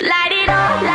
Light it up,